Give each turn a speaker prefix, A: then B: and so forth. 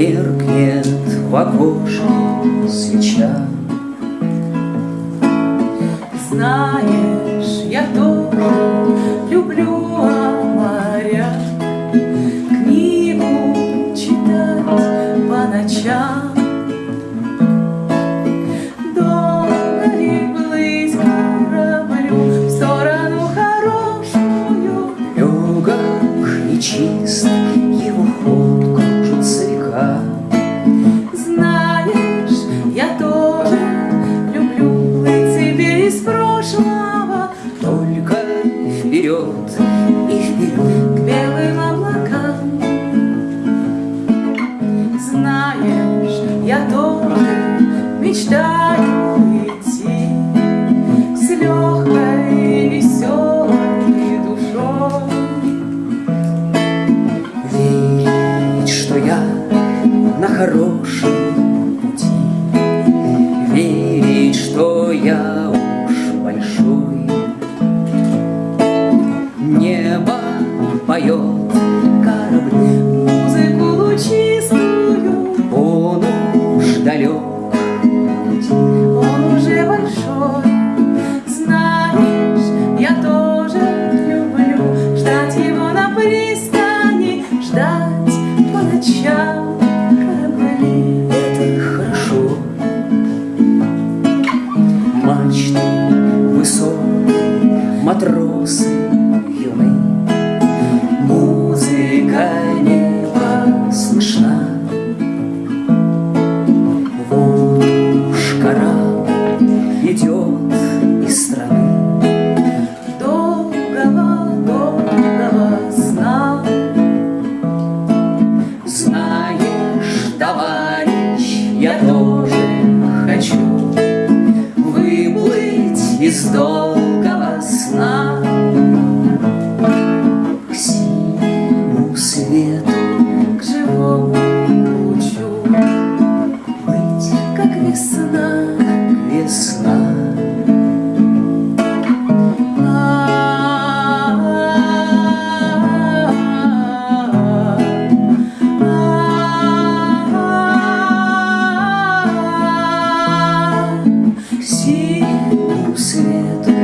A: меркнет в окошке свеча.
B: Знаешь, я тоже люблю моря, Книгу читать по ночам.
A: Вперед и вперед.
B: к белым облакам. Знаешь, я тоже мечтаю идти с легкой веселой душой.
A: Верить, что я на хорошем поет корабль.
B: Музыку лучистую
A: Он уж далек.
B: Он уже большой Знаешь, я тоже люблю. Ждать его на пристани Ждать по ночам корабли.
A: Это хорошо. Мачты высок Матросы из долгого сна К синему свету,
B: к живому лучу
A: Быть,
B: как весна, как
A: весна See свету.